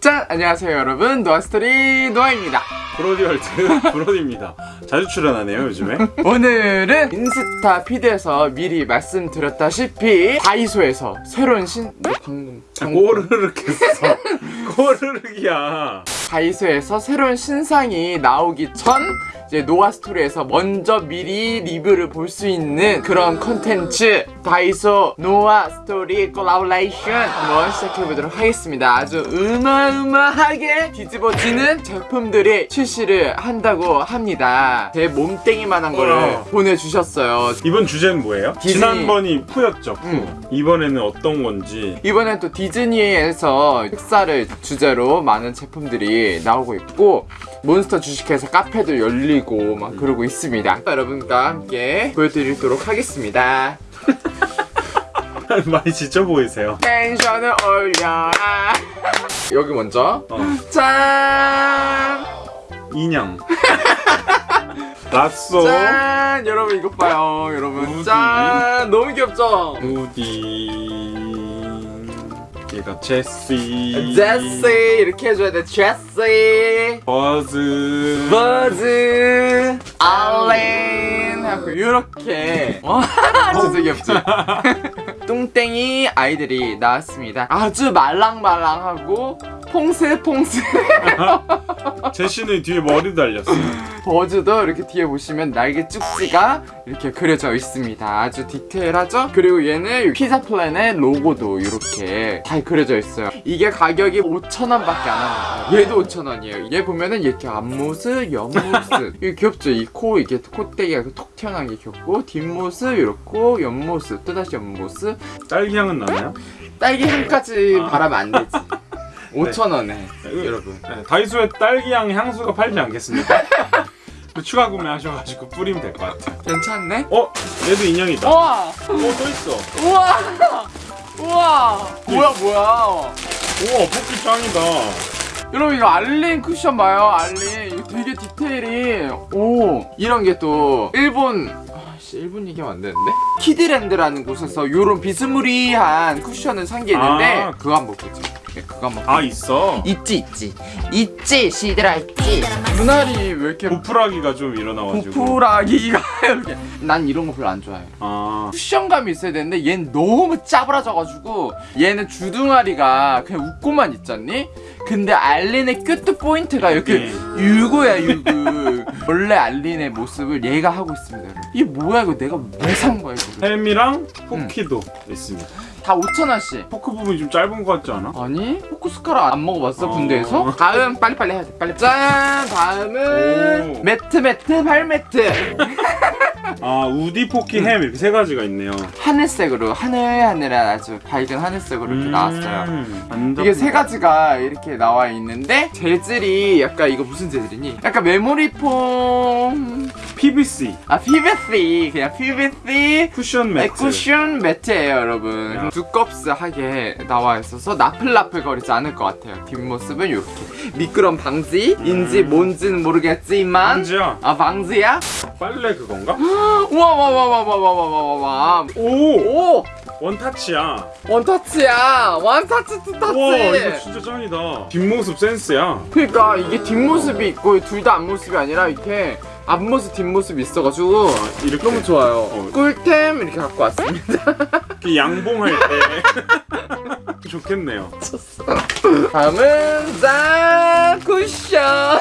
짠! 안녕하세요 여러분 노아스토리 노아입니다 브로디월트 브로디입니다. 자주 출연하네요 요즘에. 오늘은 인스타 피드에서 미리 말씀드렸다시피 다이소에서 새로운 신... 너 방금 방금 꼬르륵 했어. 꼬르륵이야. 다이소에서 새로운 신상이 나오기 전 이제 노아스토리에서 먼저 미리 리뷰를 볼 수 있는 그런 컨텐츠 다이소 노아스토리 콜라보레이션 한번 시작해보도록 하겠습니다 아주 으마으마하게 뒤집어지는 제품들이 출시를 한다고 합니다 제 몸땡이만한 거를 어. 보내주셨어요 이번 주제는 뭐예요? 디즈니. 지난번이 푸였죠. 푸. 음. 이번에는 어떤 건지. 이번엔 또 디즈니에서 흑사를 주제로 많은 제품들이 나오고 있고 몬스터 주식회사 카페도 열리고 막 그러고 있습니다 여러분과 함께 보여드리도록 하겠습니다 많이 지쳐 보이세요. 텐션을 올려라 여기 먼저 어. 짠! 인형. 라쏘. 짠! 여러분 이것 봐요 여러분 우디. 짠! 너무 귀엽죠? 무디. 얘가 제시. 제시! 이렇게 해줘야 돼. 제시! 버즈. 버즈! 알렌! 하고 이렇게. 와 진짜 귀엽지? 뚱땡이 아이들이 나왔습니다. 아주 말랑말랑하고 퐁스퐁스 제시는 뒤에 머리 달렸어. 버즈도 이렇게 뒤에 보시면 날개 쭉지가 이렇게 그려져 있습니다. 아주 디테일하죠? 그리고 얘는 피자 플랜의 로고도 이렇게 잘 그려져 있어요. 이게 가격이 5,000원 밖에 안 합니다. 얘도 5,000원이에요. 얘 보면은 이렇게 앞모습, 옆모습. 이게 귀엽죠? 이 코 이게 콧대기가 톡 튀어나온 게 귀엽고 뒷모습 이렇고 옆모습 또다시 옆모습. 딸기 향은 나나요? 딸기 향까지 바라면 안 되지 5,000원에 여러분 네, 다이소에 딸기향 향수가 팔지 않겠습니까? 그 추가 구매하셔가지고 뿌리면 될 것 같아요. 괜찮네? 어? 얘도 인형이다. 어, 우와! 또 있어. 우와! 우와! 뭐야 뭐야 우와, 뽑기 짱이다. 여러분 이거 알린 쿠션 봐요 알린 이거 되게 디테일이 오 이런 게 또 일본 아 씨 일본 얘기하면 안 되는데 키디랜드라는 곳에서 요런 비스무리한 쿠션을 산 게 있는데 아. 그거 한번 보자 네, 그거 한번 아, 있어. 있지 있지 있지 시들아 있지 눈알이 왜 이렇게 보푸라기가 좀 일어나가지고. 보푸라기가 이렇게 난 이런 거 별로 안 좋아해 아, 쿠션감이 있어야 되는데 얘는 너무 짜부라져가지고 얘는 주둥아리가 그냥 웃고만 있잖니? 근데 알린의 cute 포인트가 이렇게 네. 유구야 유구 원래 알린의 모습을 얘가 하고 있습니다 여러분. 이게 뭐야 이거 내가 왜 산 거야 이거 햄이랑 포키도 있습니다. 다 5천원씩 포크 부분이 좀 짧은 것 같지 않아? 아니 포크 숟가락 안 먹어봤어 어. 군대에서? 다음 빨리빨리 해야 돼 빨리 짠 다음은 오. 매트 매트 발매트 아, 우디, 포키, 음. 햄 이렇게 세 가지가 있네요. 하늘색으로 하늘하늘한 아주 밝은 하늘색으로 이렇게 나왔어요 음, 안 이게 세. 가지가 이렇게 나와 있는데 재질이 약간 이거 무슨 재질이니? 약간 메모리폼 PVC 아 PVC 그냥 PVC 쿠션 매트. 쿠션 매트예요 여러분 야. 두껍스하게 나와 있어서 나플나플 거리지 않을 것 같아요 뒷모습은 이렇게 미끄럼 방지인지 뭔지는 모르겠지만 안지야 아 방지야? 빨래 그건가? 와와와와와와와와와 오! 오! 원타치야. 원터치야 원터치 투터치 우와 이거 진짜 짱이다. 뒷모습 센스야. 그러니까 이게 뒷모습이 있고 둘 다 앞모습이 아니라 이렇게 앞모습 뒷모습이 있어가지고 이렇게 너무 좋아요 어. 꿀템 이렇게 갖고 왔습니다 이렇게 양봉할 때 좋겠네요. 다음은 짠 쿠션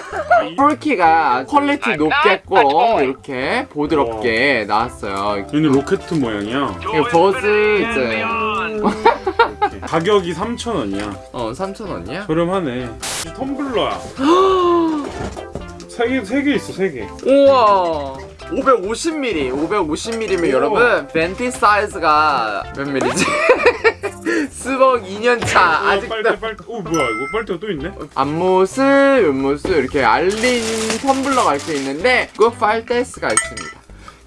포키가 퀄리티 높게 꼭 이렇게 보드럽게 나왔어요 얘는 로켓 모양이야. 이거 버즈 이제. 가격이 3,000원이야. 어 3,000원이야? 저렴하네. 이 텀블러야. 세 개, 세개 있어, 세 개. 우와 550ml 550ml면 우와. 여러분 벤티 사이즈가 몇 ml지? 스벅 2년차 어, 아직도 빨대, 빨대. 오, 뭐야, 이거 빨대가 또 있네? 앞모습, 옆모습 이렇게 알린 텀블러가 이렇게 있는데 그 파일테스가 있습니다.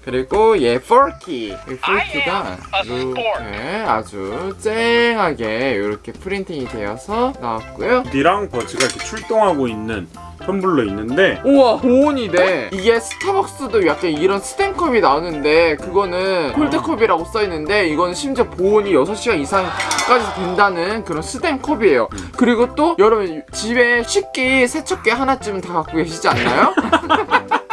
그리고 얘 포키 이 포키가 이렇게 아주 쨍하게 이렇게 프린팅이 되어서 나왔고요. 디랑 버즈가 이렇게 출동하고 있는 텀블러 있는데 우와 보온이네 이게 스타벅스도 약간 이런 스탠컵이 나오는데 그거는 콜드컵이라고 써있는데 이거는 심지어 보온이 6시간 이상까지 된다는 그런 스탠컵이에요. 그리고 또 여러분 집에 식기 세척기 하나쯤은 다 갖고 계시지 않나요?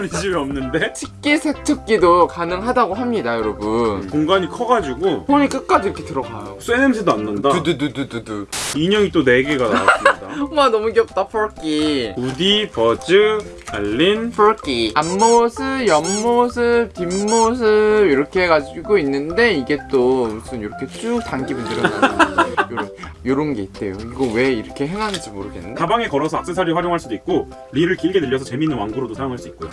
우리 집에 없는데 식기 세척기도 가능하다고 합니다 여러분 공간이 커가지고 폰이 끝까지 이렇게 들어가요 쇠 냄새도 안 난다. 두두두두두두 인형이 또 4개가 나왔습니다. 와 너무 귀엽다 폴키 우디, 버즈, 알린, 폴키 앞모습, 옆모습, 뒷모습 이렇게 해가지고 있는데 이게 또 무슨 이렇게 쭉 당기면 들어가는 요런, 요런 게 있대요 이거 왜 이렇게 행하는지 모르겠네 가방에 걸어서 액세서리 활용할 수도 있고 릴을 길게 늘려서 재밌는 왕구로도 사용할 수 있고요.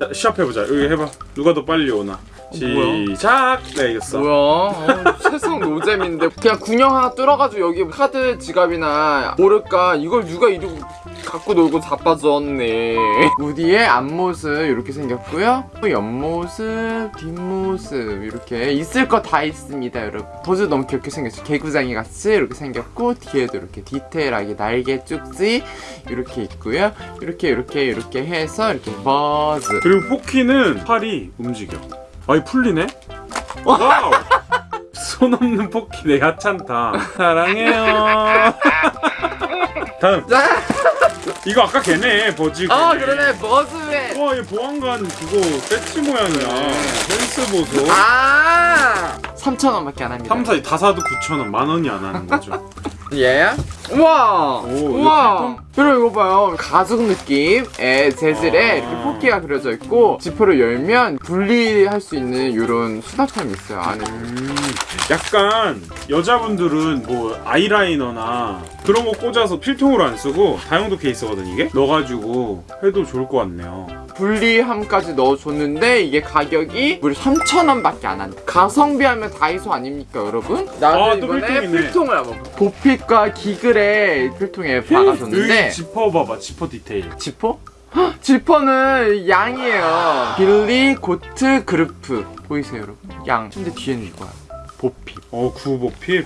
자, 시합 해보자. 여기 해봐. 누가 더 빨리 오나. 시작. 네 이겼어. 뭐야? 어, 세상 노잼인데. 그냥 군형 하나 뚫어가지고 여기 카드 지갑이나 모를까? 이걸 누가 이러고 갖고 놀고 자빠졌네. 우디의 앞모습 이렇게 생겼고요. 옆모습 뒷모습 이렇게 있을 거 다 있습니다 여러분. 버즈 너무 귀엽게 생겼죠? 개구장이 같이 이렇게 생겼고 뒤에도 이렇게 디테일하게 날개 쭉지 이렇게 있고요. 이렇게 이렇게 이렇게 해서 이렇게 버즈. 그리고 포키는 팔이 움직여. 아이 풀리네. 와우. 손 없는 포키 내 하찮다. 사랑해요. 다음. 자! 이거 아까 걔네 버즈. 어 그러네 버즈의 와, 얘 보안관 그거 배치 모양이야. 센스 보소. 아 3,000원밖에 안 합니다 3, 4, 다 사도 9,000원, 만 원이 안 하는 거죠. 얘야? 우와! 오, 우와! 여러분 이거 봐요 가죽 느낌의 재질에 아. 이렇게 포키가 그려져 있고 지퍼를 열면 분리할 수 있는 이런 수납함이 있어요 안에 음, 약간 여자분들은 뭐 아이라이너나 그런 거 꽂아서 필통으로 안 쓰고 다용도 케이스거든 이게 넣어가지고 해도 좋을 것 같네요 분리함까지 넣어줬는데 이게 가격이 무려 3,000원 밖에 안 한다 가성비 하면 다이소 아닙니까 여러분? 나도 아, 또 이번에. 필통을 한번 보 핏과 기글의 필통에 박아줬는데 여기 지퍼 봐봐 지퍼 디테일 지퍼? 헉, 지퍼는 양이에요. 빌리 고트 그루프 보이세요, 여러분? 양. 근데 뒤에는 이거야. 보피. 어 구보필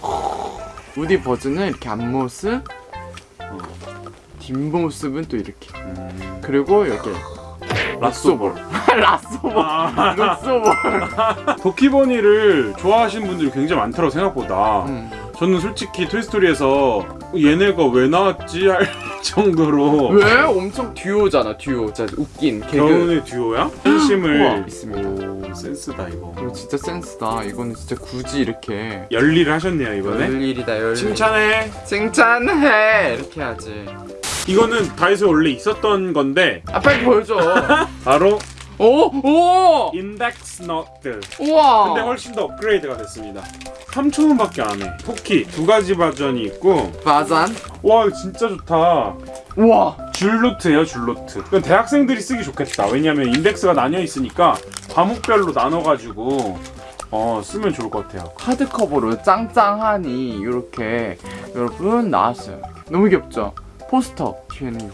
우디 버즈는 이렇게 앞모습, 뒷모습은 또 이렇게. 음, 그리고 여기 라쏘볼. 라쏘볼. 아, 락소볼. 도키버니를 좋아하시는 분들이 굉장히 많더라고 생각보다 음. 저는 솔직히 토이스토리에서 얘네가 왜 나왔지 할 정도로 왜? 엄청 듀오잖아, 듀오. 진짜 웃긴 개그. 겨운의 듀오야? 팬심을 있습니다. 오 센스다 이거 이거 진짜 센스다. 이거는 진짜 굳이 이렇게. 열일을 하셨네요 이번에 열일이다, 열일. 칭찬해 칭찬해! 이렇게 해야지. 이거는 다이소에 원래 있었던 건데 아, 빨리 보여줘. 바로 오! 오! 인덱스 너트 우와! 근데 훨씬 더 업그레이드가 됐습니다 3,000원밖에 안해 포키 두 가지 버전이 있고 바잔? 와 진짜 좋다 우와! 줄노트예요 줄노트 이건 대학생들이 쓰기 좋겠다 왜냐면 인덱스가 나뉘어 있으니까 과목별로 나눠가지고 어 쓰면 좋을 것 같아요 하드커버로 짱짱하니 이렇게 여러분 나왔어요. 너무 귀엽죠? 포스터 뒤에는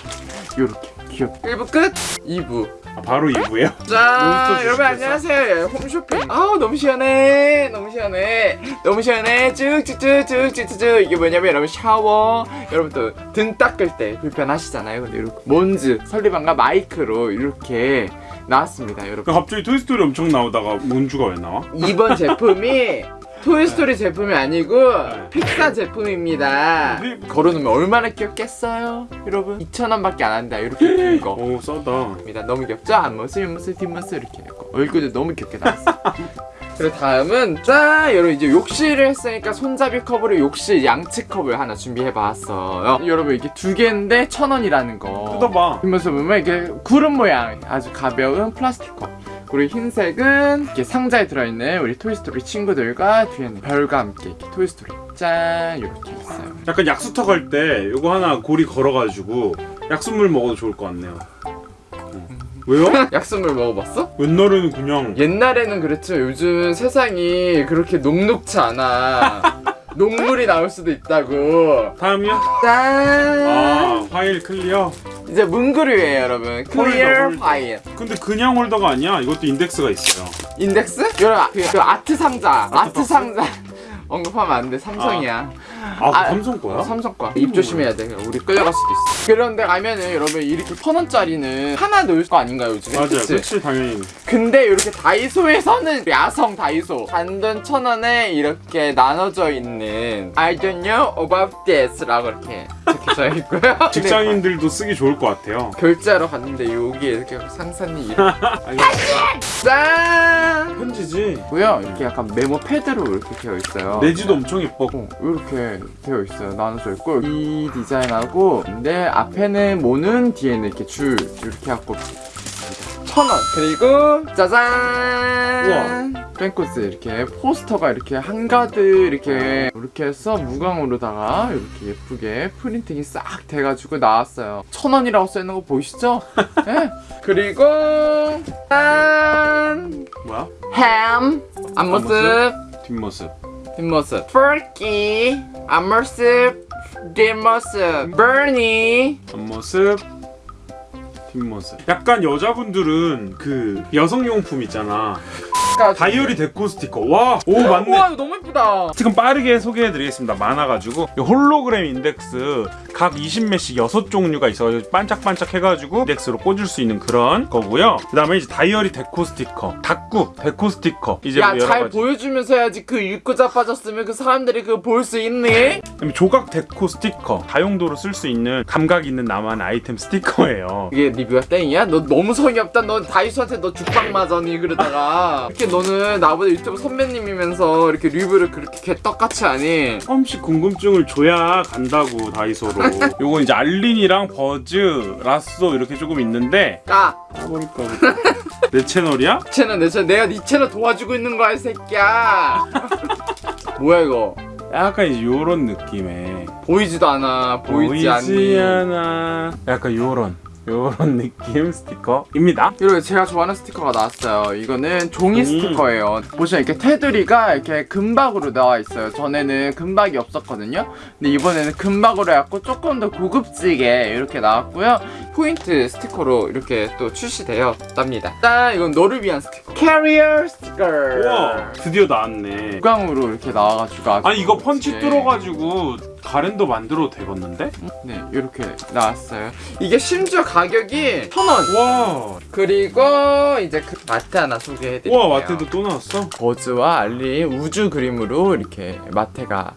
이렇게 귀엽. 1부 끝! 2부. 아, 바로 2부예요? 자, 여러분. 안녕하세요. 홈쇼핑. 아우 너무 시원해. 너무 시원해. 너무 시원해. 쭉쭉쭉쭉쭉쭉. 이게 뭐냐면 여러분 샤워. 여러분 또 등 닦을 때 불편하시잖아요. 근데 이렇게 몬주 설리반과 마이크로 이렇게 나왔습니다, 여러분. 갑자기 토이스토리 엄청 나오다가 몬주가 왜 나와? 이번 제품이 토이스토리 제품이 아니고 네. 픽사 제품입니다 네. 걸어놓으면 얼마나 귀엽겠어요 여러분 2,000원 밖에 안 한다 이렇게 큰 거. 오 싸다 입니다. 너무 귀엽죠? 앞모습, 옆모습, 뒷모습 이렇게 있고 얼굴도 너무 귀엽게 나왔어. 그리고 다음은 짠! 여러분 이제 욕실을 했으니까 손잡이 컵으로 욕실 양치 컵을 하나 준비해봤어요. 여러분 이게 두 개인데 천 원이라는 거. 뜯어봐 뒷모습 보면 이게 구름 모양 아주 가벼운 플라스틱 컵. 그리고 흰색은 이렇게 상자에 들어있는 우리 토이스토리 친구들과 뒤에 는 별과 함께 이렇게 토이스토리 짠 이렇게 있어요. 약간 약수터 갈때 요거 하나 고리 걸어가지고 약수물 먹어도 좋을 것 같네요 어. 왜요? 약수물 먹어봤어? 옛날에는 그냥 옛날에는 그랬죠. 요즘 세상이 그렇게 녹록치 않아. 녹물이 나올 수도 있다고. 다음이요? 짠! 아 파일 clear 이제 문구류예요 여러분 Clear 홀더. File 근데 그냥 홀더가 아니야. 이것도 인덱스가 있어요. 인덱스? 여러분 그, 그 아트 상자 아트, 박스? 상자 언급하면 안돼 삼성이야 아, 그거 아, 삼성 거야? 어, 삼성 거야 입 조심해야 돼 우리 끌려갈 수도 있어 그런데 가면은 여러분 이렇게 천 원짜리는 하나 넣을 거 아닌가요 요즘에 맞아요. 그치? 당연히. 근데 이렇게 다이소에서는 아성 다이소 단돈 천 원에 이렇게 나눠져 있는 I don't know about this 라고 이렇게 적혀져 있고요 직장인들도 쓰기 좋을 것 같아요. 결제하러 갔는데 여기에 이렇게 상사님 이름 짠! 편지지. 고요 이렇게 약간 메모 패드로 이렇게 되어 있어요 내지도 엄청 예뻐. 어, 이렇게 되어 있어요. 나눠져 있고 이 디자인하고 근데 앞에는 모는 뒤에는 이렇게 줄 이렇게 갖고 천 원. 그리고 짜잔. 펜코스 이렇게 포스터가 이렇게 한가득 이렇게 이렇게 해서 무광으로다가 이렇게 예쁘게 프린팅이 싹 돼가지고 나왔어요. 천 원이라고 써 있는 거 보이시죠? 네. 그리고 짠. 뭐야? 햄 앞모습. 뒷모습. 뒷모습 Turkey 앞모습 뒷모습 Bernie 앞모습. 뒷모습. 약간 여자분들은 그 여성용품 있잖아. 다이어리 데코 스티커. 와, 오 맞네. 우와 이거 너무 예쁘다 지금 빠르게 소개해드리겠습니다. 많아가지고 이 홀로그램 인덱스 각 20매씩 6종류가 있어가지고 반짝반짝 해가지고 인덱스로 꽂을 수 있는 그런 거고요. 그 다음에 이제 다이어리 데코 스티커, 다꾸 데코 스티커 이제 뭐 여러 야잘 가지. 보여주면서 해야지 그 읽고 자 빠졌으면 그 사람들이 그거 볼 수 있니? 그다음에 조각 데코 스티커 다용도로 쓸 수 있는 감각 있는 나만의 아이템 스티커예요. 이게 리뷰가 땡이야? 너 너무 성의 없다 너 다이소한테 너 죽방 맞았니 그러다가 이렇게 너는 나보다 유튜브 선배님이면서 이렇게 리뷰를 그렇게 개떡같이 하니? 조금씩 궁금증을 줘야 간다고 다이소로. 요건 이제 알린이랑 버즈, 라쏘 이렇게 조금 있는데. 야 까버릴까. 내 채널이야? 채널 내 채널. 내가 네 채널 도와주고 있는 거야 이 새끼야. 뭐야 이거? 약간 이제 요런 느낌의 보이지도 않아 보이지 않니? 않아. 약간 요런 요런 느낌 스티커입니다. 그리고 제가 좋아하는 스티커가 나왔어요. 이거는 종이 음. 스티커예요. 보시면 이렇게 테두리가 이렇게 금박으로 나와 있어요. 전에는 금박이 없었거든요. 근데 이번에는 금박으로 해갖고 조금 더 고급지게 이렇게 나왔고요. 포인트 스티커로 이렇게 또 출시되었답니다. 짠 이건 너를 위한 스티커. 캐리어 스티커 우와 드디어 나왔네. 무광으로 이렇게 나와가지고 아니 이거 펀치. 뚫어가지고 가랜드 만들어도 되겠는데? 네 이렇게 나왔어요 이게 심지어 가격이 천원 와 그리고 이제 그 마테 하나 소개해드릴게요 우와 마테도 또 나왔어? 버즈와 알리 우주 그림으로 이렇게 마테가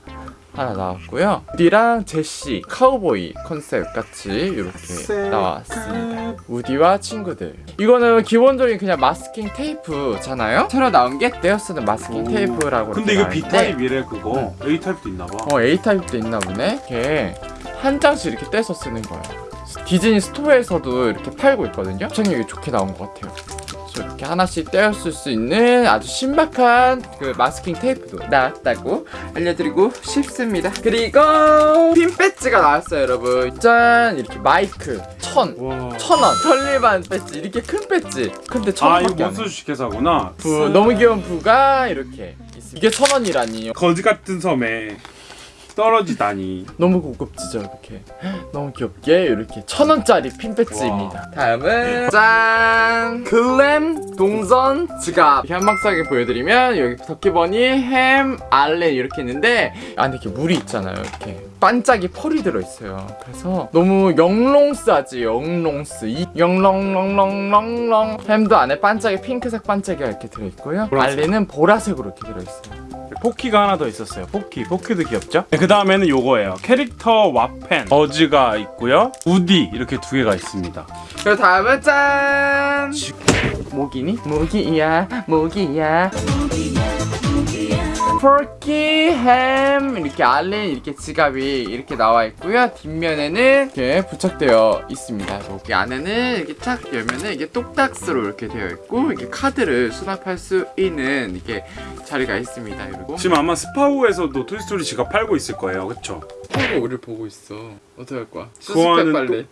하나 나왔고요. 우디랑 제시 카우보이 컨셉 같이 이렇게 나왔습니다. 우디와 친구들. 이거는 기본적인 그냥 마스킹 테이프잖아요. 새로 나온 게 떼어 쓰는 마스킹 오. 테이프라고. 근데 이거 B타입이래 그거 A타입도 있나봐 어 A 타입도 있나 보네. 이렇게 한 장씩 이렇게 떼서 쓰는 거예요. 디즈니 스토어에서도 이렇게 팔고 있거든요. 접착력이 좋게 나온 것 같아요. 이렇게 하나씩 떼어 쓸수 있는 아주 신박한 그 마스킹 테이프도 나왔다고 알려드리고 싶습니다. 그리고 핀 배지가 나왔어요, 여러분. 짠 이렇게 마이크 천. 와. 천 원, 편리반 배지 이렇게 큰 배지. 근데 천아 이거 원밖에 주식회사구나 부, 너무 귀여운 부가 이렇게 있습니다. 이게 천 원이라니. 거지 같은 섬에 떨어지다니. 너무 고급지죠 이렇게. 너무 귀엽게 이렇게 천 원짜리 핀 배지입니다. 다음은 짠! 글램 동선 지갑. 이렇게 한방싸게 보여드리면 여기 터키버니 햄 알렌 이렇게 있는데 안에 이렇게 물이 있잖아요 이렇게. 반짝이 펄이 들어있어요. 그래서 너무 영롱스하지 영롱스 이 영롱롱롱롱롱. 햄도 안에 반짝이 핑크색 반짝이가 이렇게 들어있고요. 보라색. 알렌은 보라색으로 이렇게 들어있어요 포키가 하나 더 있었어요. 포키, 포키도 귀엽죠? 그 다음에는 요거예요. 캐릭터 와펜, 버즈가 있고요. 우디 이렇게 두 개가 있습니다. 그 다음은 짠 모기니? 모기야 모기야 포키 햄 이렇게 알렌 이렇게 지갑이 이렇게 나와 있고요 뒷면에는 이렇게 부착되어 있습니다 여기 안에는 이렇게 탁 열면은 이게 똑딱이로 이렇게 되어 있고 이게 카드를 수납할 수 있는 이게 자리가 있습니다 그리고 지금 아마 스파오에서도 토이스토리 지갑 팔고 있을 거예요. 그쵸? 하고 우리를 보고 있어 어떡할 거야 그거는 수습해 빨리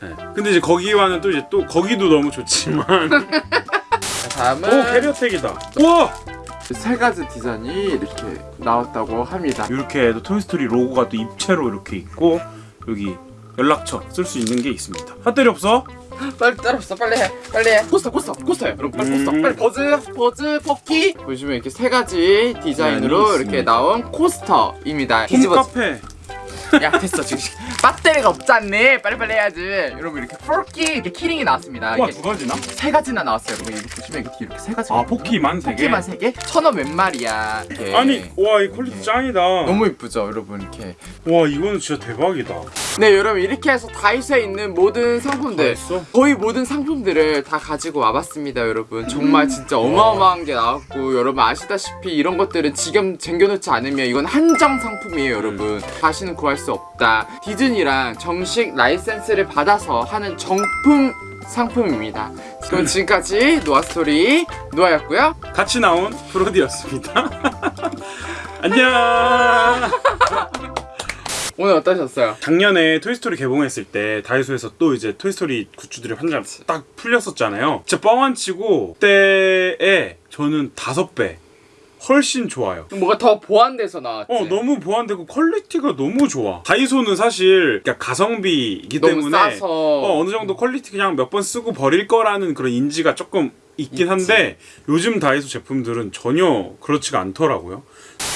네. 근데 이제 거기와는 또 이제 또 거기도 너무 좋지만 다음은 오 캐리어택이다. 우와! 세 가지 디자인이 이렇게 나왔다고 합니다. 이렇게 또 토이스토리 로고가 또 입체로 이렇게 있고 여기 연락처 쓸 수 있는 게 있습니다. 배터리 없어? 빨리 따라옵시다 빨리 해 빨리 해 coaster coaster coaster요 여러분 빨리 coaster 음. 빨리 버즈 버즈 포키 보시면 이렇게 세 가지 디자인으로 디자인이 이렇게. 나온 coaster입니다 뒤집어 홈카페 야 됐어. 지금 배터리가 없잖니? 빨리빨리 해야지. 여러분 이렇게 포키 이렇게 keyring이 나왔습니다. 와 이렇게 두 가지나? 세 가지나 나왔어요. 여러분 여기 보시면 이렇게 뒤에 이렇게 세 가지 아 포키만 세 개? 포키만 세 개? 천원몇 마리야 이렇게. 아니 와 이 quality 짱이다. 너무 이쁘죠 여러분 이렇게. 와 이거는 진짜 대박이다. 네 여러분 이렇게 해서 다이소에 있는 모든 상품들? 거의 모든 상품들을 다 가지고 와봤습니다 여러분. 정말 진짜 어마어마한 게 나왔고 여러분 아시다시피 이런 것들은 지금 쟁겨놓지 않으면 이건 한정 상품이에요 여러분. 다시는 구할 수 없다. 디즈니랑 정식 라이센스를 받아서 하는 정품 상품입니다. 그럼 지금까지 노아스토리 노아였고요. 같이 나온 프로디였습니다. 안녕! 오늘 어떠셨어요? 작년에 토이스토리 개봉했을 때 다이소에서 또 이제 토이스토리 goods들이 한창 딱 풀렸었잖아요. 진짜 뻥안 치고 그때에 저는 다섯 배 훨씬 좋아요. 뭐가 더 보완돼서 나왔지. 어 너무 보완되고 quality가 너무 좋아. 다이소는 사실 그러니까 가성비이기 때문에 싸서. 어, 어느 정도 quality 그냥 몇 번 쓰고 버릴 거라는 그런 인지가 조금 있긴 한데 요즘 다이소 제품들은 전혀 그렇지가 않더라고요